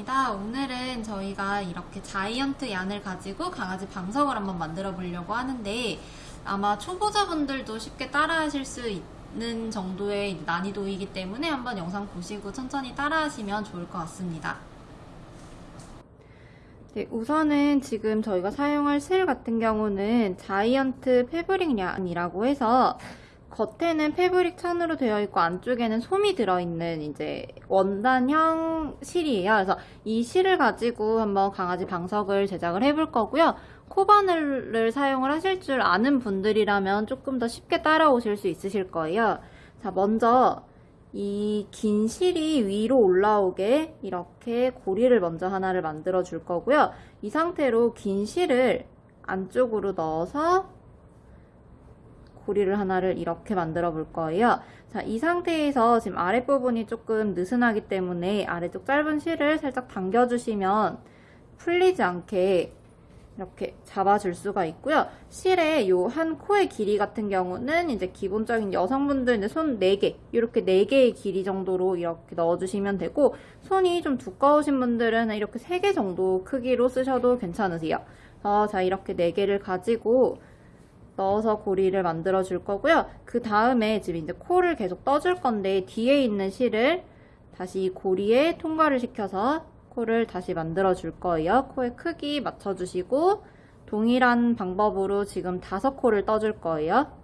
도그렐라입니다. 오늘은 저희가 이렇게 자이언트 얀을 가지고 강아지 방석을 한번 만들어 보려고 하는데 아마 초보자분들도 쉽게 따라 하실 수 있는 정도의 난이도이기 때문에 한번 영상 보시고 천천히 따라 하시면 좋을 것 같습니다. 네, 우선은 지금 저희가 사용할 실 같은 경우는 자이언트 패브릭 얀이라고 해서 겉에는 패브릭 천으로 되어 있고 안쪽에는 솜이 들어있는 이제 원단형 실이에요. 그래서 이 실을 가지고 한번 강아지 방석을 제작을 해볼 거고요. 코바늘을 사용을 하실 줄 아는 분들이라면 조금 더 쉽게 따라오실 수 있으실 거예요. 자, 먼저 이 긴 실이 위로 올라오게 이렇게 고리를 먼저 하나를 만들어 줄 거고요. 이 상태로 긴 실을 안쪽으로 넣어서 고리를 하나를 이렇게 만들어 볼 거예요. 자, 이 상태에서 지금 아랫부분이 조금 느슨하기 때문에 아래쪽 짧은 실을 살짝 당겨주시면 풀리지 않게 이렇게 잡아줄 수가 있고요. 실의 요 한 코의 길이 같은 경우는 이제 기본적인 여성분들 이제 손 4개, 이렇게 4개의 길이 정도로 이렇게 넣어주시면 되고, 손이 좀 두꺼우신 분들은 이렇게 3개 정도 크기로 쓰셔도 괜찮으세요. 어, 자, 이렇게 4개를 가지고 넣어서 고리를 만들어 줄 거고요. 그 다음에 지금 이제 코를 계속 떠줄 건데 뒤에 있는 실을 다시 고리에 통과를 시켜서 코를 다시 만들어 줄 거예요. 코의 크기 맞춰주시고 동일한 방법으로 지금 다섯 코를 떠줄 거예요.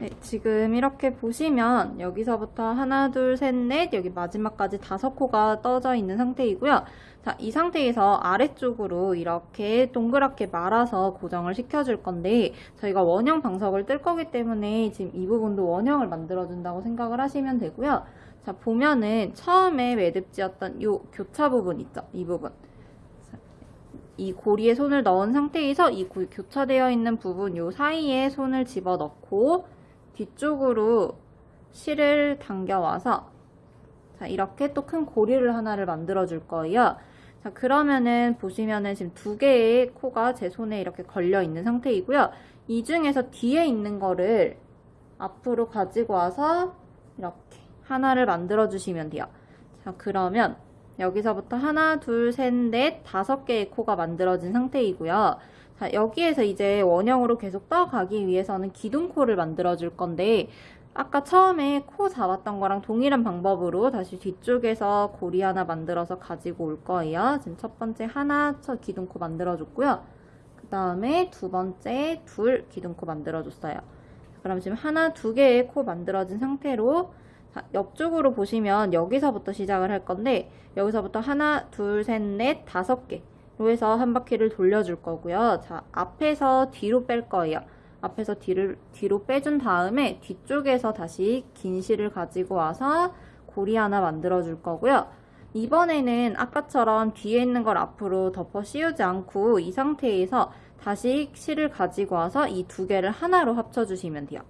네, 지금 이렇게 보시면 여기서부터 하나, 둘, 셋, 넷 여기 마지막까지 다섯 코가 떠져 있는 상태이고요. 자, 이 상태에서 아래쪽으로 이렇게 동그랗게 말아서 고정을 시켜줄 건데 저희가 원형 방석을 뜰 거기 때문에 지금 이 부분도 원형을 만들어준다고 생각을 하시면 되고요. 자, 보면은 처음에 매듭지었던 이 교차 부분 있죠? 이 부분. 이 고리에 손을 넣은 상태에서 이 교차되어 있는 부분 요 사이에 손을 집어넣고 뒤쪽으로 실을 당겨와서 자 이렇게 또 큰 고리를 하나를 만들어 줄 거예요. 자 그러면은 보시면은 지금 두 개의 코가 제 손에 이렇게 걸려 있는 상태이고요. 이 중에서 뒤에 있는 거를 앞으로 가지고 와서 이렇게 하나를 만들어 주시면 돼요. 자 그러면 여기서부터 하나, 둘, 셋, 넷, 다섯 개의 코가 만들어진 상태이고요. 자, 여기에서 이제 원형으로 계속 떠가기 위해서는 기둥코를 만들어 줄 건데 아까 처음에 코 잡았던 거랑 동일한 방법으로 다시 뒤쪽에서 고리 하나 만들어서 가지고 올 거예요. 지금 첫 번째 하나 첫 기둥코 만들어줬고요. 그 다음에 두 번째 둘 기둥코 만들어줬어요. 그럼 지금 하나 두 개의 코 만들어진 상태로 자, 옆쪽으로 보시면 여기서부터 시작을 할 건데 여기서부터 하나 둘 셋 넷 다섯 개 로 해서 한 바퀴를 돌려줄 거고요. 자, 앞에서 뒤로 뺄 거예요. 앞에서 뒤를, 뒤로 빼준 다음에 뒤쪽에서 다시 긴 실을 가지고 와서 고리 하나 만들어 줄 거고요. 이번에는 아까처럼 뒤에 있는 걸 앞으로 덮어 씌우지 않고 이 상태에서 다시 실을 가지고 와서 이 두 개를 하나로 합쳐주시면 돼요.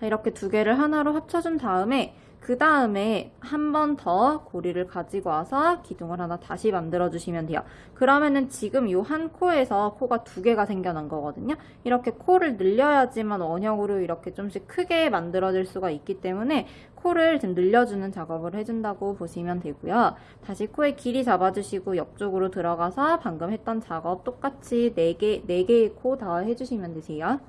자, 이렇게 두 개를 하나로 합쳐준 다음에 그 다음에 한 번 더 고리를 가지고 와서 기둥을 하나 다시 만들어 주시면 돼요. 그러면은 지금 이 한 코에서 코가 두 개가 생겨난 거거든요. 이렇게 코를 늘려야지만 원형으로 이렇게 좀씩 크게 만들어질 수가 있기 때문에 코를 좀 늘려주는 작업을 해준다고 보시면 되고요. 다시 코의 길이 잡아주시고 옆쪽으로 들어가서 방금 했던 작업 똑같이 4개, 4개의 코 다 해주시면 되세요.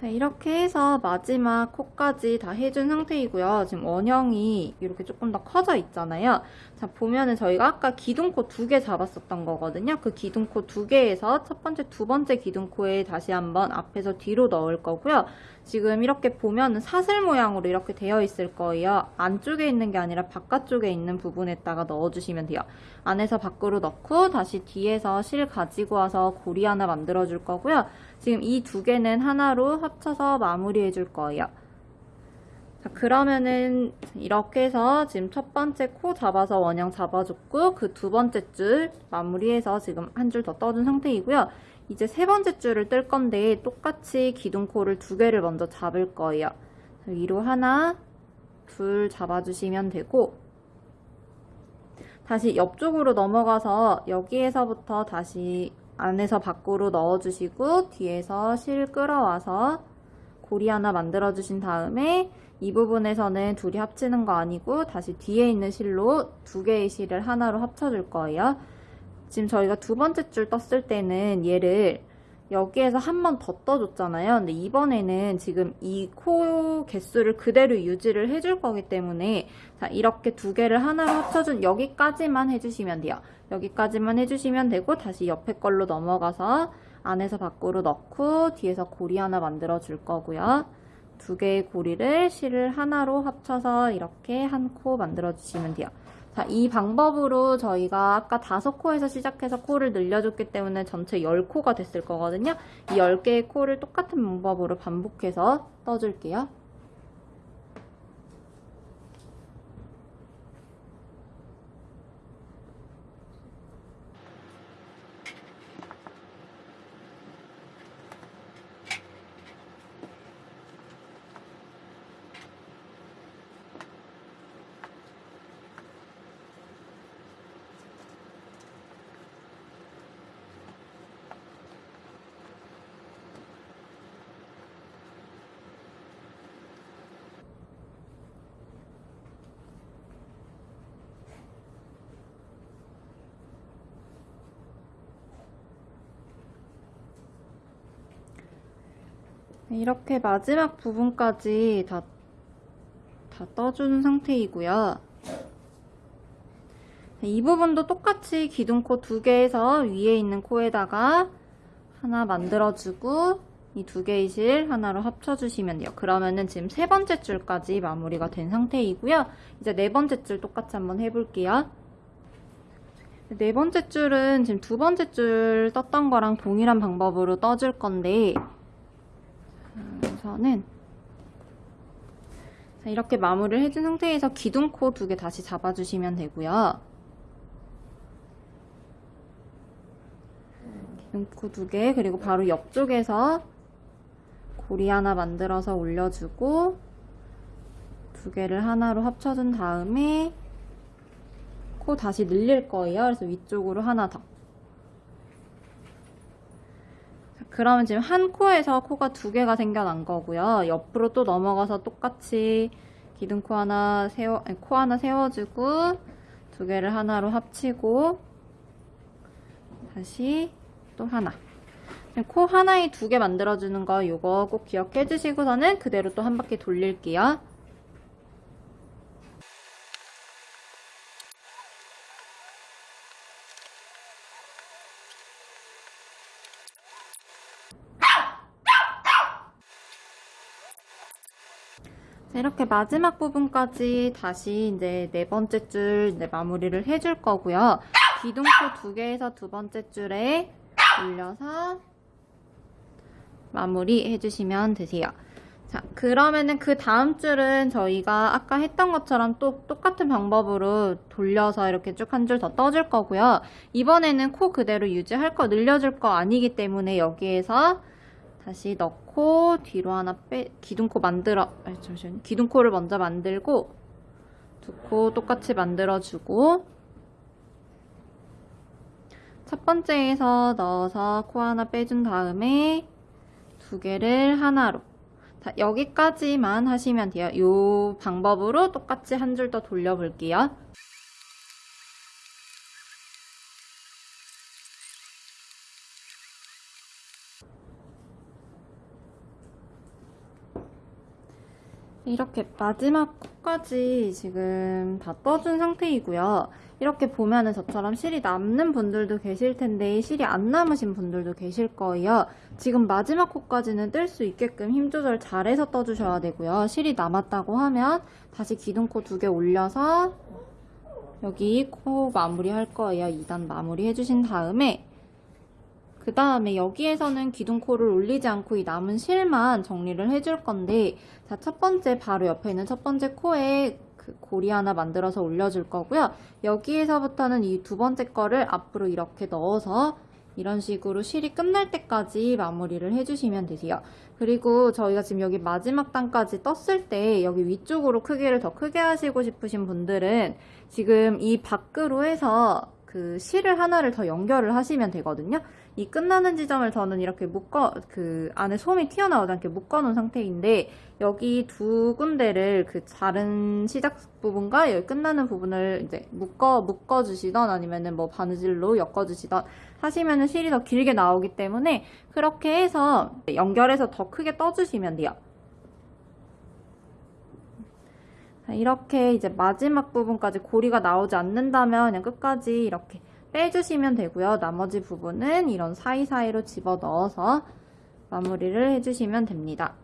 자, 이렇게 해서 마지막 코까지 다 해준 상태이고요. 지금 원형이 이렇게 조금 더 커져 있잖아요. 자, 보면은 저희가 아까 기둥코 두 개 잡았었던 거거든요. 그 기둥코 두 개에서 첫 번째, 두 번째 기둥코에 다시 한번 앞에서 뒤로 넣을 거고요. 지금 이렇게 보면은 사슬 모양으로 이렇게 되어 있을 거예요. 안쪽에 있는 게 아니라 바깥쪽에 있는 부분에다가 넣어주시면 돼요. 안에서 밖으로 넣고 다시 뒤에서 실 가지고 와서 고리 하나 만들어 줄 거고요. 지금 이 두 개는 하나로 합쳐서 마무리해 줄 거예요. 자, 그러면은 이렇게 해서 지금 첫 번째 코 잡아서 원형 잡아줬고 그 두 번째 줄 마무리해서 지금 한 줄 더 떠준 상태이고요. 이제 세 번째 줄을 뜰 건데 똑같이 기둥코를 두 개를 먼저 잡을 거예요. 위로 하나, 둘 잡아주시면 되고 다시 옆쪽으로 넘어가서 여기에서부터 다시 안에서 밖으로 넣어주시고 뒤에서 실 끌어와서 고리 하나 만들어 주신 다음에 이 부분에서는 둘이 합치는 거 아니고 다시 뒤에 있는 실로 두 개의 실을 하나로 합쳐줄 거예요. 지금 저희가 두 번째 줄 떴을 때는 얘를 여기에서 한 번 더 떠줬잖아요. 근데 이번에는 지금 이 코 개수를 그대로 유지를 해줄 거기 때문에 자 이렇게 두 개를 하나로 합쳐준 여기까지만 해주시면 돼요. 여기까지만 해주시면 되고 다시 옆에 걸로 넘어가서 안에서 밖으로 넣고 뒤에서 고리 하나 만들어 줄 거고요. 두 개의 고리를 실을 하나로 합쳐서 이렇게 한 코 만들어 주시면 돼요. 자, 이 방법으로 저희가 아까 다섯 코에서 시작해서 코를 늘려줬기 때문에 전체 10코가 됐을 거거든요. 이 10개의 코를 똑같은 방법으로 반복해서 떠줄게요. 이렇게 마지막 부분까지 다, 다 떠준 상태이고요. 이 부분도 똑같이 기둥코 두 개에서 위에 있는 코에다가 하나 만들어주고 이 두 개의 실 하나로 합쳐주시면 돼요. 그러면은 지금 세 번째 줄까지 마무리가 된 상태이고요. 이제 네 번째 줄 똑같이 한번 해볼게요. 네 번째 줄은 지금 두 번째 줄 떴던 거랑 동일한 방법으로 떠줄 건데 우선은 자, 이렇게 마무리를 해준 상태에서 기둥코 두 개 다시 잡아주시면 되고요. 기둥코 두 개, 그리고 바로 옆쪽에서 고리 하나 만들어서 올려주고 두 개를 하나로 합쳐준 다음에 코 다시 늘릴 거예요. 그래서 위쪽으로 하나 더. 그러면 지금 한 코에서 코가 두 개가 생겨난 거고요. 옆으로 또 넘어가서 똑같이 기둥코 하나 세워, 아니, 코 하나 세워주고 두 개를 하나로 합치고 다시 또 하나. 코 하나에 두 개 만들어주는 거 이거 꼭 기억해 주시고서는 그대로 또 한 바퀴 돌릴게요. 이렇게 마지막 부분까지 다시 이제 네 번째 줄 이제 마무리를 해줄 거고요. 기둥코 두 개에서 두 번째 줄에 올려서 마무리 해주시면 되세요. 자, 그러면은 그 다음 줄은 저희가 아까 했던 것처럼 또 똑같은 방법으로 돌려서 이렇게 쭉 한 줄 더 떠줄 거고요. 이번에는 코 그대로 유지할 거 늘려줄 거 아니기 때문에 여기에서 다시 넣고 뒤로 하나 빼 기둥코 만들어 아니 잠시만요 기둥코를 먼저 만들고 두 코 똑같이 만들어주고 첫 번째에서 넣어서 코 하나 빼준 다음에 두 개를 하나로 자, 여기까지만 하시면 돼요. 이 방법으로 똑같이 한 줄 더 돌려볼게요. 이렇게 마지막 코까지 지금 다 떠준 상태이고요. 이렇게 보면은 저처럼 실이 남는 분들도 계실 텐데 실이 안 남으신 분들도 계실 거예요. 지금 마지막 코까지는 뜰 수 있게끔 힘 조절 잘해서 떠주셔야 되고요. 실이 남았다고 하면 다시 기둥코 두 개 올려서 여기 코 마무리 할 거예요. 2단 마무리 해주신 다음에 그 다음에 여기에서는 기둥코를 올리지 않고 이 남은 실만 정리를 해줄 건데 자, 첫 번째 바로 옆에 있는 첫 번째 코에 그 고리 하나 만들어서 올려줄 거고요. 여기에서부터는 이 두 번째 거를 앞으로 이렇게 넣어서 이런 식으로 실이 끝날 때까지 마무리를 해주시면 되세요. 그리고 저희가 지금 여기 마지막 단까지 떴을 때 여기 위쪽으로 크기를 더 크게 하시고 싶으신 분들은 지금 이 밖으로 해서 그 실을 하나를 더 연결을 하시면 되거든요. 이 끝나는 지점을 저는 이렇게 묶어 그 안에 솜이 튀어나오지 않게 묶어 놓은 상태인데 여기 두 군데를 그 다른 시작 부분과 여기 끝나는 부분을 이제 묶어 묶어 주시던 아니면은 뭐 바느질로 엮어 주시던 하시면은 실이 더 길게 나오기 때문에 그렇게 해서 연결해서 더 크게 떠 주시면 돼요. 자, 이렇게 이제 마지막 부분까지 고리가 나오지 않는다면 그냥 끝까지 이렇게 빼주시면 되고요. 나머지 부분은 이런 사이사이로 집어 넣어서 마무리를 해주시면 됩니다.